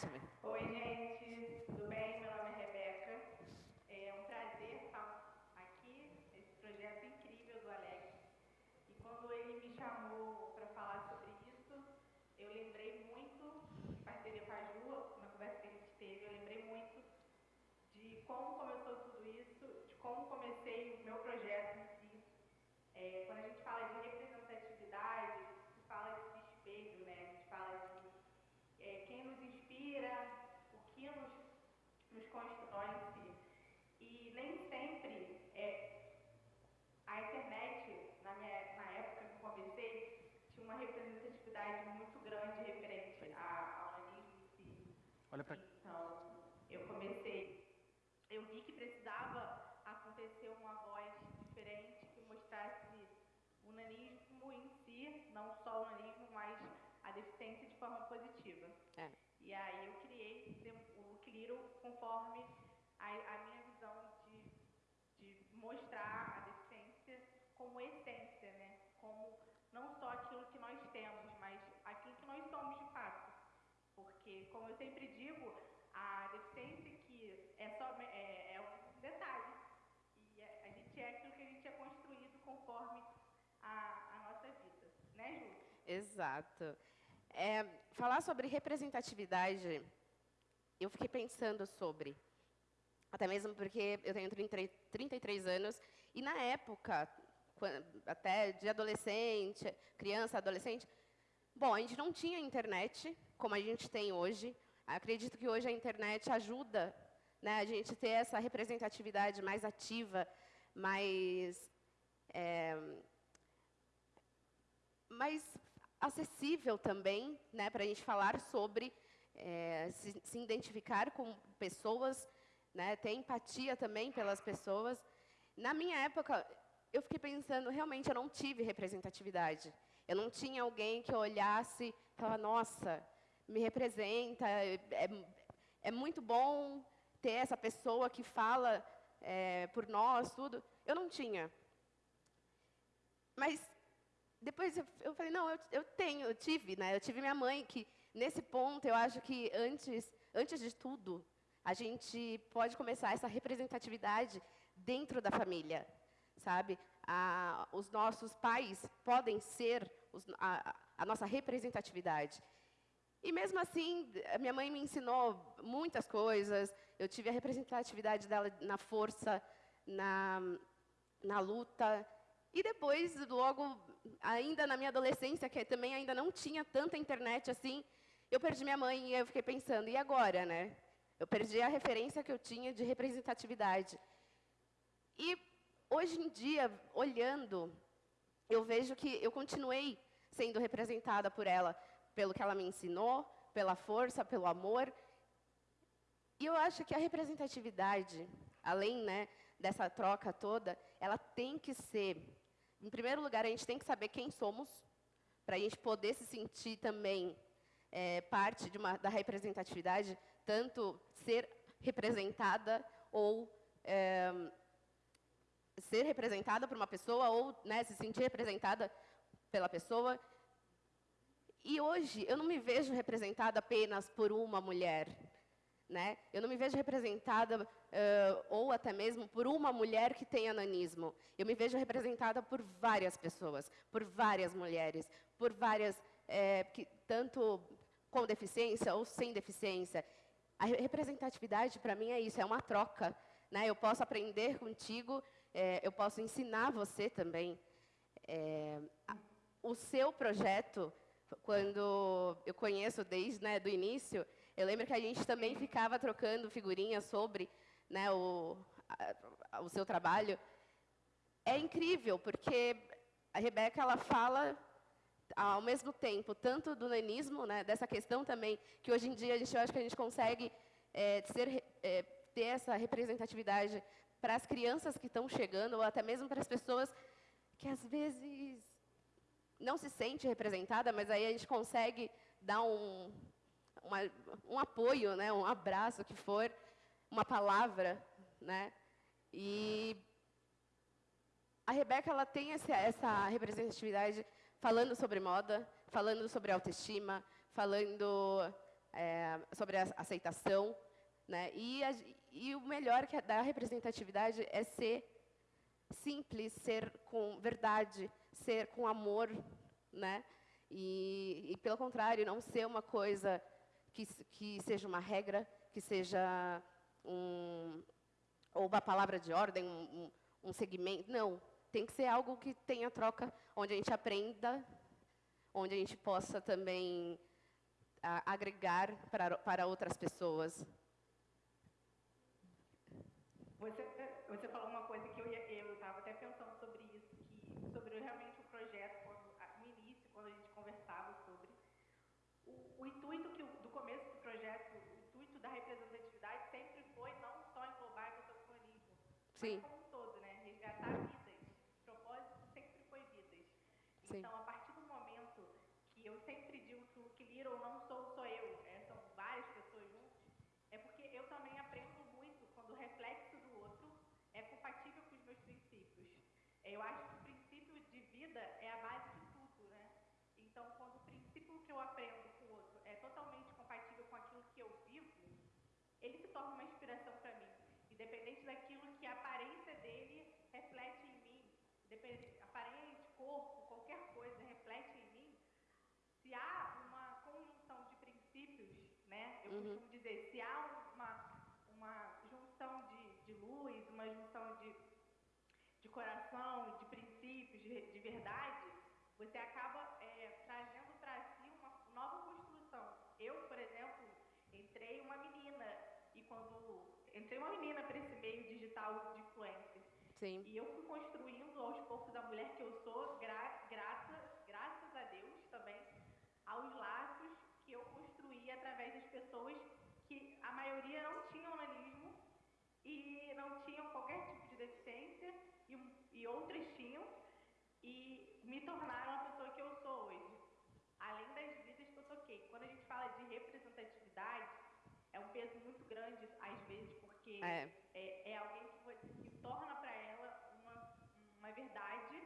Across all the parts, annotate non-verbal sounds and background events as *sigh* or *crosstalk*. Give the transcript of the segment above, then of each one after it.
Oi, gente, tudo bem? Meu nome é Rebeca. É um prazer estar aqui nesse projeto incrível do Alex. E quando ele me chamou para falar sobre isso, eu lembrei muito, em parceria com a Ju, na conversa que a gente teve, eu lembrei muito de como começou tudo isso, de como comecei o meu projeto em si. É, quando a gente fala de representatividade, se fala de espelho, né? A gente fala de é, quem nos inspira, o que nos, nos constrói em si. E nem sempre é, a internet, na, minha, na época que eu comecei, tinha uma muito grande referente ao si. Olha pra... Então, eu comecei, eu vi que precisava acontecer uma voz diferente que mostrasse o nanismo em si, não só o nanismo, mas a deficiência de forma positiva. É. E aí eu criei o Cliro conforme a, a minha visão de, de mostrar a deficiência como essência, né? Como não só aquilo que nós temos, mas aquilo que nós somos de fato. Porque, como eu sempre digo, a deficiência que é só é, é um detalhe. E a, gente é aquilo que a gente é construído conforme a, a nossa vida. Né, Ju? Exato. É, falar sobre representatividade, eu fiquei pensando sobre, até mesmo porque eu tenho 30, 33 anos, e na época, até de adolescente, criança, adolescente, bom, a gente não tinha internet como a gente tem hoje. Acredito que hoje a internet ajuda né, a gente ter essa representatividade mais ativa, mais, é, mais acessível também, né, para a gente falar sobre, é, se, se, identificar com pessoas, né, ter empatia também pelas pessoas. Na minha época, eu fiquei pensando, realmente, eu não tive representatividade. Eu não tinha alguém que olhasse e falasse, nossa, me representa, é, é muito bom ter essa pessoa que fala é, por nós, tudo. Eu não tinha. Mas depois eu, eu falei, não, eu, eu, tenho, eu tive, né? Eu tive minha mãe, que nesse ponto eu acho que antes, antes de tudo, a gente pode começar essa representatividade dentro da família, sabe? Os nossos pais podem ser os, a, a nossa representatividade. E mesmo assim, minha mãe me ensinou muitas coisas. Eu tive a representatividade dela na força, na, na luta. E depois, logo, ainda na minha adolescência, que também ainda não tinha tanta internet assim, eu perdi minha mãe e eu fiquei pensando, e agora, né? Eu perdi a referência que eu tinha de representatividade. E hoje em dia, olhando, eu vejo que eu continuei sendo representada por ela, pelo que ela me ensinou, pela força, pelo amor. E eu acho que a representatividade, além né, dessa troca toda, ela tem que ser em primeiro lugar, a gente tem que saber quem somos, para a gente poder se sentir também é, parte uma, da representatividade, tanto ser representada ou é, ser representada por uma pessoa ou né, se sentir representada pela pessoa. E hoje eu não me vejo representada apenas por uma mulher. Né? Eu não me vejo representada, uh, ou até mesmo por uma mulher que tem ananismo. Eu me vejo representada por várias pessoas, por várias mulheres, por várias, é, que, tanto com deficiência ou sem deficiência. A representatividade, para mim, é isso, é uma troca. Né? Eu posso aprender contigo, é, eu posso ensinar você também. É, o seu projeto, quando eu conheço desde né, do início, eu lembro que a gente também ficava trocando figurinhas sobre né, o, a, o seu trabalho. É incrível, porque a Rebeca ela fala ao mesmo tempo tanto do nanismo, né, dessa questão também, que hoje em dia a gente, eu acho que a gente consegue é, ser, é, ter essa representatividade para as crianças que estão chegando, ou até mesmo para as pessoas que às vezes não se sente representada, mas aí a gente consegue dar um, uma, um apoio, né, um abraço, que for, uma palavra. Né? E a Rebeca ela tem essa, essa representatividade falando sobre moda, falando sobre autoestima, falando é, sobre a aceitação. Né? E, a, e o melhor que é da representatividade é ser simples, ser com verdade, ser com amor, né? E, e, pelo contrário, não ser uma coisa que, que seja uma regra, que seja um, ou uma palavra de ordem, um, um, segmento. Não, tem que ser algo que tenha troca, onde a gente aprenda, onde a gente possa também a, agregar para, para outras pessoas. Você, você falou uma coisa que eu estava até pensando sobre realmente o projeto, quando, no início, quando a gente conversava sobre, o, o intuito que, do começo do projeto, o intuito da representatividade sempre foi não só englobar a questão do humanismo, Sim. mas como um todo, né? resgatar vidas. O propósito sempre foi vidas. Sim. Então, a partir do momento que eu sempre digo que o que Little não sou só eu, é, são várias pessoas juntas, é porque eu também aprendo muito quando o reflexo do outro é compatível com os meus princípios. Eu acho que o princípio de vida é a base de tudo, né? Então, quando o princípio que eu aprendo com o outro é totalmente compatível com aquilo que eu vivo, ele se torna uma inspiração para mim. Independente daquilo que a aparência dele reflete em mim, aparente, corpo, qualquer coisa reflete em mim, se há uma conjunção de princípios, né? Eu Uhum. costumo dizer, se há uma, uma junção de, de luz, uma junção de, de coração, de princípios, de, de verdade, você acaba é, trazendo para si uma nova construção. Eu, por exemplo, entrei uma menina, e quando entrei uma menina para esse meio digital de influencer, Sim. e eu fui construindo aos poucos a mulher que eu sou, gra grata, graças a Deus também, aos laços que eu construí através das pessoas que a maioria não tinham nanismo e não tinham qualquer tipo de deficiência e, e outras tinham e me tornaram a pessoa que eu sou hoje. Além das vidas que eu toquei. Quando a gente fala de representatividade, é um peso muito grande, às vezes, porque É. é, é alguém que, que torna para ela uma, uma verdade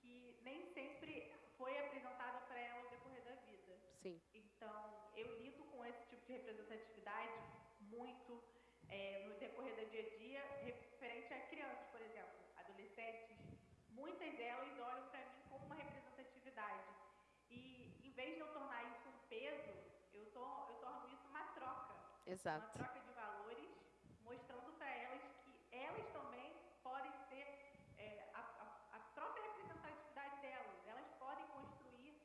que nem sempre foi apresentada para ela ao decorrer da vida. Sim. Então, eu lido com esse tipo de representatividade muito é, no decorrer do dia a dia, referente a crianças, por exemplo, adolescentes. Muitas delas olham para mim como uma representatividade. E, em vez de eu tornar isso um peso, eu, tor eu torno isso uma troca. Uma Exato. troca de valores, mostrando para elas que elas também podem ser é, a, a, a própria representatividade delas. Elas podem construir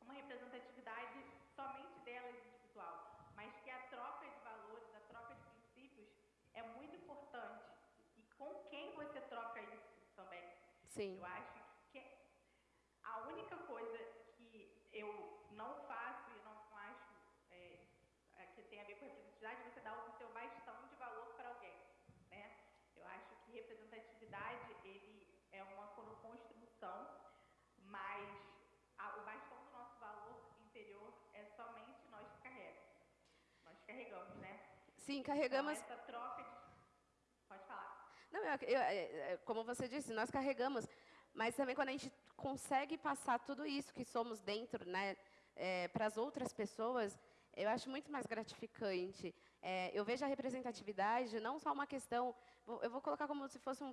uma representatividade somente delas individual, mas que a troca de valores, a troca de princípios é muito importante. E com quem você troca isso também? Sim. Eu acho que a única coisa que eu não faço e não acho é, é, que tem a ver com representatividade é você dar o seu bastão de valor para alguém, né? Eu acho que representatividade ele é uma construção, mas a- o bastão do nosso valor interior é somente nós que carregamos. Nós carregamos, né? Sim, carregamos. Então, essa troca de... Pode falar. Não, eu, eu, é, é, como você disse, nós carregamos, mas também quando a gente consegue passar tudo isso que somos dentro, né, para as outras pessoas, eu acho muito mais gratificante. É, eu vejo a representatividade não só uma questão, eu vou colocar como se fosse um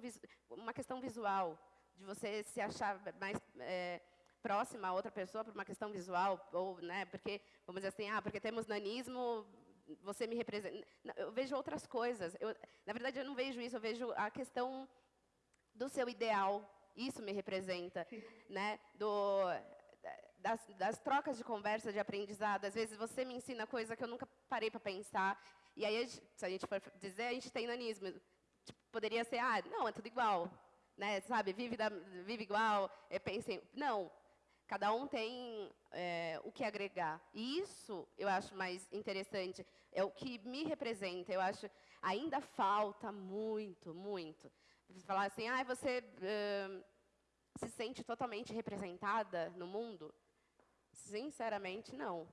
uma questão visual, de você se achar mais é, próxima a outra pessoa por uma questão visual, ou, né, porque, vamos dizer assim, ah, porque temos nanismo, você me representa. Eu vejo outras coisas. Eu, na verdade, eu não vejo isso, eu vejo a questão do seu ideal. Isso me representa, né? Do, das, das trocas de conversa, de aprendizado. Às vezes você me ensina coisa que eu nunca parei para pensar. E aí, se a gente for dizer, a gente tem nanismo. Tipo, poderia ser, ah, não, é tudo igual. Né? Sabe, vive, da, vive igual, é, pensem. Não, cada um tem é, o que agregar. E isso eu acho mais interessante. É o que me representa. Eu acho ainda falta muito, muito. Falar assim, ah, você ãh, se sente totalmente representada no mundo? Sinceramente, não.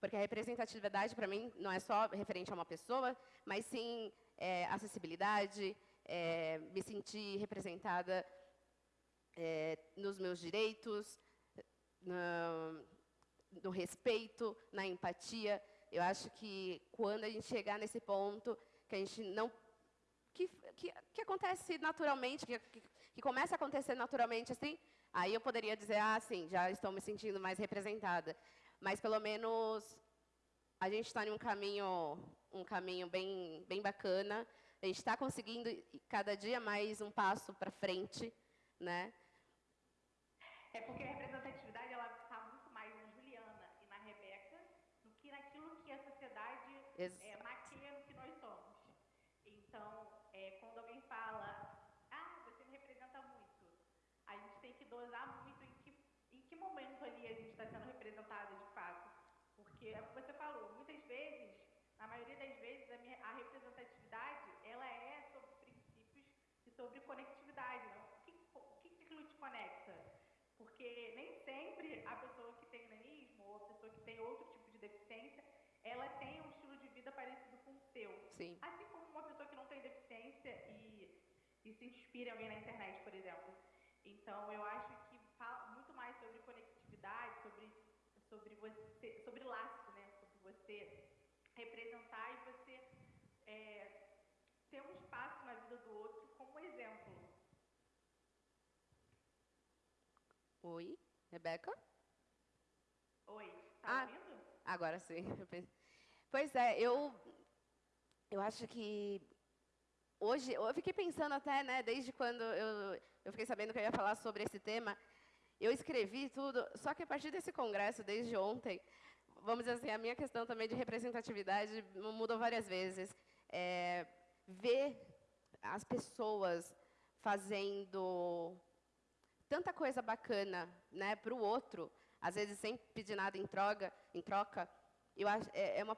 Porque a representatividade, para mim, não é só referente a uma pessoa, mas sim é, acessibilidade, é, me sentir representada é, nos meus direitos, na- no respeito, na empatia. Eu acho que quando a gente chegar nesse ponto, que a gente não que, que, que acontece naturalmente, que, que, que, começa a acontecer naturalmente assim, aí eu poderia dizer, ah, sim, já estou me sentindo mais representada. Mas pelo menos a gente está em um caminho, um caminho bem, bem bacana. A gente está conseguindo cada dia mais um passo para frente, né? É porque a representatividade ela está muito mais na Juliana e na Rebeca do que naquilo que a sociedade Ex é, maquia no que nós somos. Então, é, quando alguém fala, ah, você me representa muito, a gente tem que dosar muito em que, em que momento ali a gente está sendo representada de fato. Porque é o que você falou, muitas vezes, na maioria das vezes, a, minha, a representatividade, ela é sobre princípios e sobre conectividade. Né? O que, o que aquilo te conecta? Porque nem sempre a pessoa que tem nanismo ou a pessoa que tem outro tipo de deficiência, ela tem um estilo de vida parecido com o seu. Sim. Assim como uma pessoa que não tem deficiência e, e se inspira em alguém na internet, por exemplo. Então, eu acho que fala muito mais sobre conectividade, sobre, sobre, você, sobre laço, né? Sobre você representar e você é, ter um espaço na vida do outro como exemplo. Oi, Rebeca? Oi, tá Ah. ouvindo? Agora sim. Pois é, eu, eu acho que hoje, eu fiquei pensando até, né, desde quando eu, eu fiquei sabendo que eu ia falar sobre esse tema, eu escrevi tudo, só que a partir desse congresso, desde ontem, vamos dizer assim, a minha questão também de representatividade mudou várias vezes. É, ver as pessoas fazendo tanta coisa bacana né, para o outro, às vezes sem pedir nada em troca, em troca eu acho, é, é uma,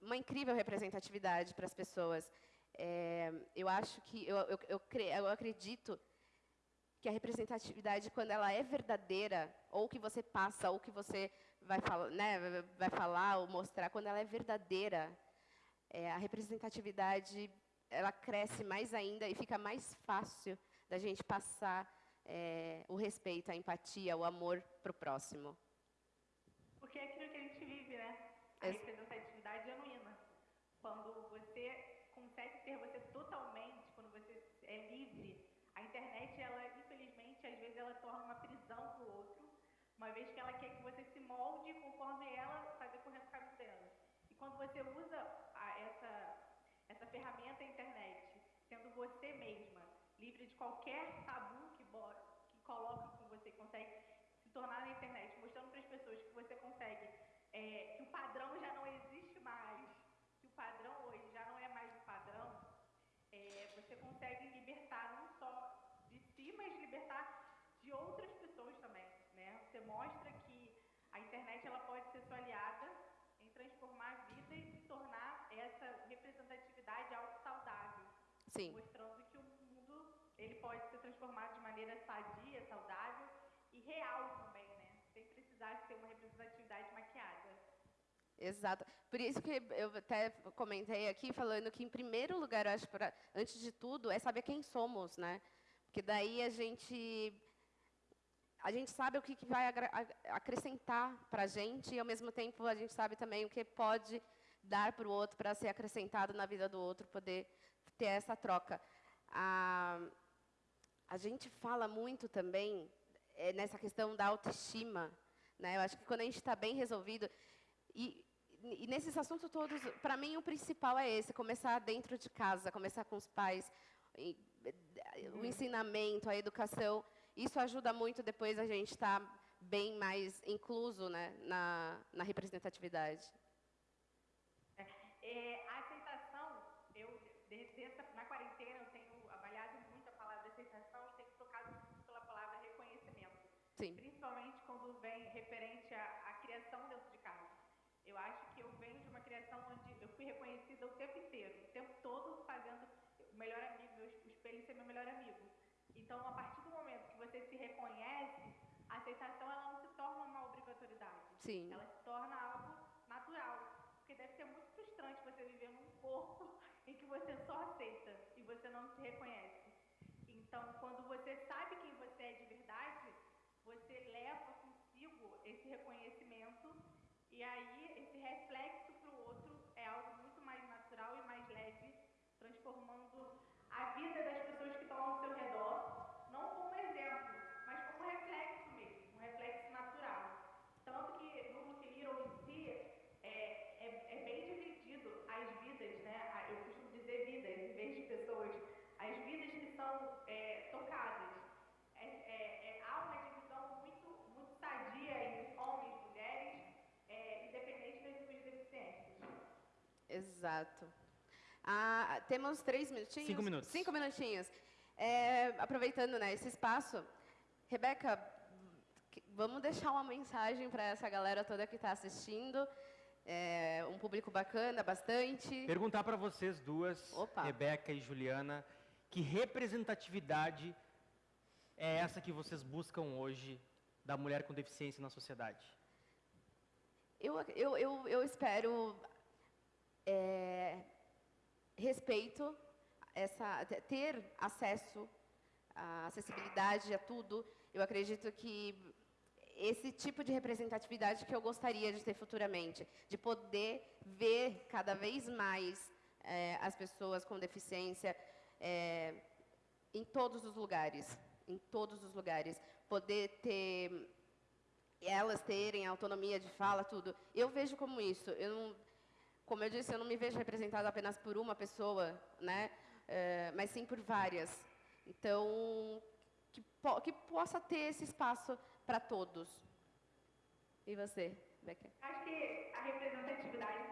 uma incrível representatividade para as pessoas. É, eu acho que, eu, eu, eu, cre, eu acredito que a representatividade, quando ela é verdadeira, ou que você passa, ou que você vai, fala, né, vai falar ou mostrar, quando ela é verdadeira, é, a representatividade ela cresce mais ainda e fica mais fácil da gente passar é, o respeito, a empatia, o amor para o próximo. Porque é aquilo que a gente vive, né? A Ex- representatividade genuína. Quando você consegue ser você totalmente, quando você é livre, a internet, ela, infelizmente, às vezes ela torna uma prisão para o outro, uma vez que ela quer que você se molde conforme ela está decorrendo o caminho dela. E quando você usa a- essa, essa ferramenta internet, sendo você mesma, livre de qualquer tabu que, que colocam com você, consegue se tornar na internet, mostrando para as pessoas que você consegue, é, que o padrão já não existe mais, que o padrão hoje já não é mais o padrão, é, você consegue libertar não só de si, mas libertar de outras pessoas também, né? Você mostra que a internet ela pode ser sua aliada em transformar a vida e se tornar essa representatividade algo saudável Sim. mostrando que o mundo ele pode ser transformado de maneira sadia, saudável e real também, né? Sem precisar ser uma representatividade maquiada. Exato. Por isso que eu até comentei aqui, falando que, em primeiro lugar, eu acho, pra, antes de tudo, é saber quem somos, né? Porque daí a gente, a gente sabe o que, que vai acrescentar para a gente e, ao mesmo tempo, a gente sabe também o que pode dar para o outro, para ser acrescentado na vida do outro, poder ter essa troca. A, a gente fala muito também eh, nessa questão da autoestima. Né? Eu acho que quando a gente está bem resolvido, e, e nesses assuntos todos, para mim, o principal é esse: começar dentro de casa, começar com os pais, eh, o ensinamento, a educação. Isso ajuda muito depois a gente estar bem mais incluso né, na, na representatividade. É, eu, na quarentena, eu tenho avaliado muito a palavra aceitação e tenho trocado muito pela palavra reconhecimento. Sim, Principalmente quando vem referente à, à criação dentro de casa. Eu acho que eu venho de uma criação onde eu fui reconhecida o tempo inteiro, o tempo todo fazendo o melhor amigo, meu o espelho ser meu melhor amigo. Então, a partir do momento que você se reconhece, a aceitação ela não se torna uma obrigatoriedade. sim, Ela se torna algo natural. Porque deve ser muito frustrante você viver num corpo *laughs* em que você só aceita e você não se reconhece. Então, quando você sabe quem você é de verdade, você leva consigo esse reconhecimento e aí esse reflexo Exato. Ah, temos três minutinhos? Cinco minutos. Cinco minutinhos. É, aproveitando né, esse espaço, Rebeca, vamos deixar uma mensagem para essa galera toda que está assistindo. É, um público bacana, bastante. Perguntar para vocês duas, Opa. Rebeca e Juliana, que representatividade é essa que vocês buscam hoje da mulher com deficiência na sociedade? Eu, eu, eu, eu espero é, respeito, essa, te- ter acesso, a acessibilidade a tudo. Eu acredito que esse tipo de representatividade que eu gostaria de ter futuramente, de poder ver cada vez mais é, as pessoas com deficiência é, em todos os lugares, em todos os lugares, poder ter elas terem autonomia de fala, tudo. Eu vejo como isso. Eu não, como eu disse, eu não me vejo representada apenas por uma pessoa, né? Eh, mas sim por várias. Então, que, po- que possa ter esse espaço para todos. E você, Becker? Acho que a representatividade